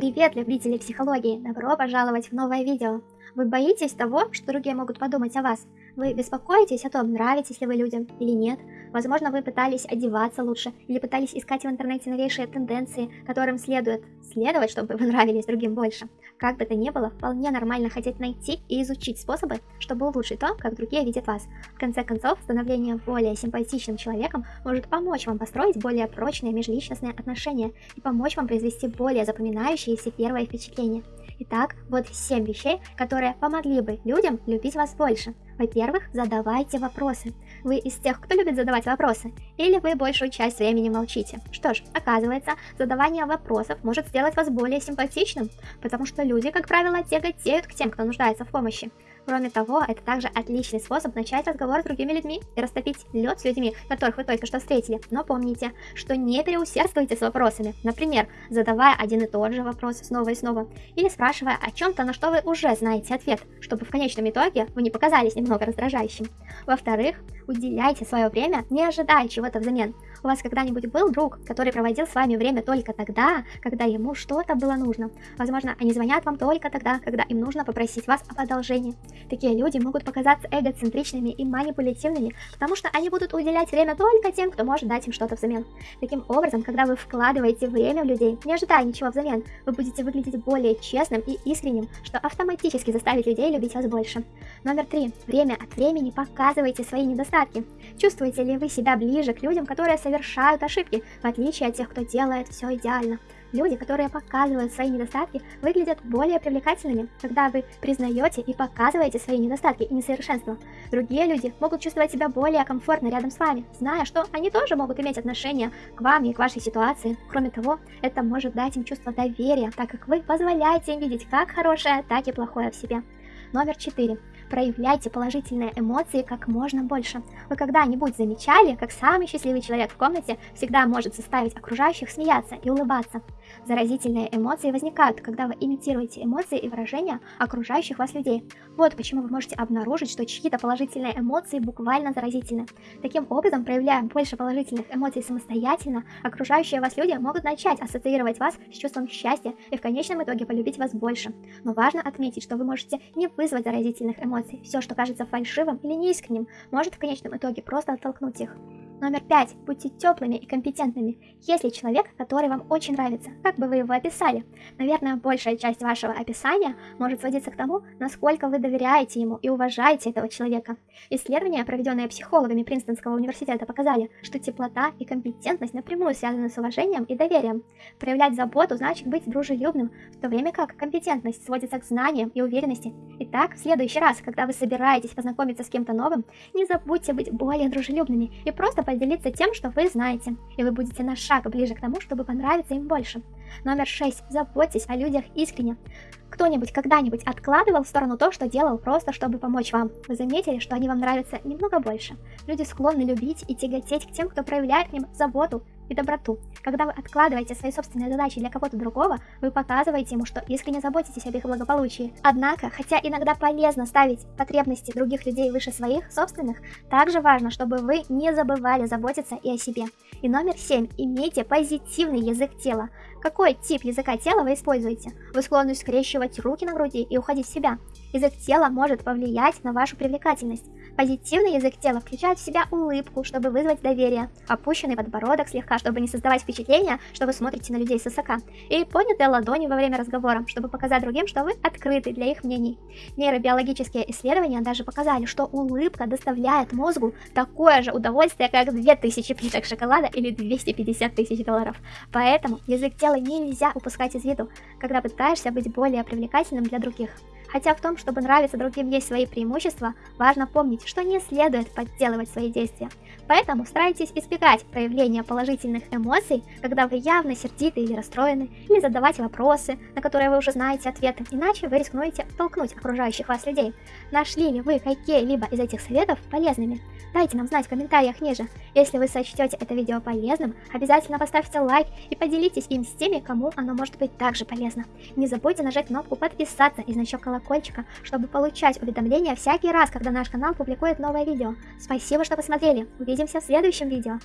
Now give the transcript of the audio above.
Привет, любители психологии! Добро пожаловать в новое видео! Вы боитесь того, что другие могут подумать о вас? Вы беспокоитесь о том, нравитесь ли вы людям или нет? Возможно, вы пытались одеваться лучше или пытались искать в интернете новейшие тенденции, которым следует следовать, чтобы вы нравились другим больше. Как бы то ни было, вполне нормально хотеть найти и изучить способы, чтобы улучшить то, как другие видят вас. В конце концов, становление более симпатичным человеком может помочь вам построить более прочные межличностные отношения и помочь вам произвести более запоминающиеся первые впечатления. Итак, вот 7 вещей, которые помогли бы людям любить вас больше. Во-первых, задавайте вопросы. Вы из тех, кто любит задавать вопросы? Или вы большую часть времени молчите? Что ж, оказывается, задавание вопросов может сделать вас более симпатичным, потому что люди, как правило, тяготеют к тем, кто нуждается в помощи. Кроме того, это также отличный способ начать разговор с другими людьми и растопить лед с людьми, которых вы только что встретили. Но помните, что не переусердствуйте с вопросами. Например, задавая один и тот же вопрос снова и снова, или спрашивая о чем-то, на что вы уже знаете ответ, чтобы в конечном итоге вы не показались немного раздражающим. Во-вторых, уделяйте свое время, не ожидая чего-то взамен. У вас когда-нибудь был друг, который проводил с вами время только тогда, когда ему что-то было нужно? Возможно, они звонят вам только тогда, когда им нужно попросить вас об одолжении. Такие люди могут показаться эгоцентричными и манипулятивными, потому что они будут уделять время только тем, кто может дать им что-то взамен. Таким образом, когда вы вкладываете время в людей, не ожидая ничего взамен, вы будете выглядеть более честным и искренним, что автоматически заставит людей любить вас больше. Номер три. Время от времени показывайте свои недостатки. Чувствуете ли вы себя ближе к людям, которые совершают ошибки, в отличие от тех, кто делает все идеально? Люди, которые показывают свои недостатки, выглядят более привлекательными, когда вы признаете и показываете свои недостатки и несовершенства. Другие люди могут чувствовать себя более комфортно рядом с вами, зная, что они тоже могут иметь отношение к вам и к вашей ситуации. Кроме того, это может дать им чувство доверия, так как вы позволяете им видеть как хорошее, так и плохое в себе. Номер 4. Проявляйте положительные эмоции как можно больше. Вы когда-нибудь замечали, как самый счастливый человек в комнате всегда может заставить окружающих смеяться и улыбаться? Заразительные эмоции возникают, когда вы имитируете эмоции и выражения окружающих вас людей. Вот почему вы можете обнаружить, что чьи-то положительные эмоции буквально заразительны. Таким образом, проявляя больше положительных эмоций самостоятельно, окружающие вас люди могут начать ассоциировать вас с чувством счастья и в конечном итоге полюбить вас больше. Но важно отметить, что вы можете не вызвать заразительных эмоций. Все, что кажется фальшивым или неискренним, может в конечном итоге просто оттолкнуть их. Номер пять. Будьте теплыми и компетентными. Если человек, который вам очень нравится, как бы вы его описали? Наверное, большая часть вашего описания может сводиться к тому, насколько вы доверяете ему и уважаете этого человека. Исследования, проведенные психологами Принстонского университета, показали, что теплота и компетентность напрямую связаны с уважением и доверием. Проявлять заботу значит быть дружелюбным, в то время как компетентность сводится к знаниям и уверенности. Итак, в следующий раз, когда вы собираетесь познакомиться с кем-то новым, не забудьте быть более дружелюбными и просто поделиться тем, что вы знаете, и вы будете на шаг ближе к тому, чтобы понравиться им больше. Номер 6. Заботьтесь о людях искренне. Кто-нибудь когда-нибудь откладывал в сторону то, что делал просто, чтобы помочь вам? Вы заметили, что они вам нравятся немного больше? Люди склонны любить и тяготеть к тем, кто проявляет к ним заботу и доброту. Когда вы откладываете свои собственные задачи для кого-то другого, вы показываете ему, что искренне заботитесь об их благополучии. Однако, хотя иногда полезно ставить потребности других людей выше своих собственных, также важно, чтобы вы не забывали заботиться и о себе. И номер 7. Имейте позитивный язык тела. Какой тип языка тела вы используете? Вы склонны скрещивать руки на груди и уходить в себя. Язык тела может повлиять на вашу привлекательность. Позитивный язык тела включает в себя улыбку, чтобы вызвать доверие, опущенный подбородок слегка, чтобы не создавать впечатление, что вы смотрите на людей с высока, и поднятые ладони во время разговора, чтобы показать другим, что вы открыты для их мнений. Нейробиологические исследования даже показали, что улыбка доставляет мозгу такое же удовольствие, как 2000 плиток шоколада или 250 тысяч долларов. Поэтому язык тела нельзя упускать из виду, когда пытаешься быть более привлекательным для других. Хотя в том, чтобы нравиться другим есть свои преимущества, важно помнить, что не следует подделывать свои действия. Поэтому старайтесь избегать проявления положительных эмоций, когда вы явно сердиты или расстроены, или задавать вопросы, на которые вы уже знаете ответы, иначе вы рискнуете толкнуть окружающих вас людей. Нашли ли вы какие-либо из этих советов полезными? Дайте нам знать в комментариях ниже. Если вы сочтете это видео полезным, обязательно поставьте лайк и поделитесь им с теми, кому оно может быть также полезно. Не забудьте нажать кнопку подписаться и значок колокольчика, чтобы получать уведомления всякий раз, когда наш канал публикует новое видео. Спасибо, что посмотрели. Увидимся в следующем видео.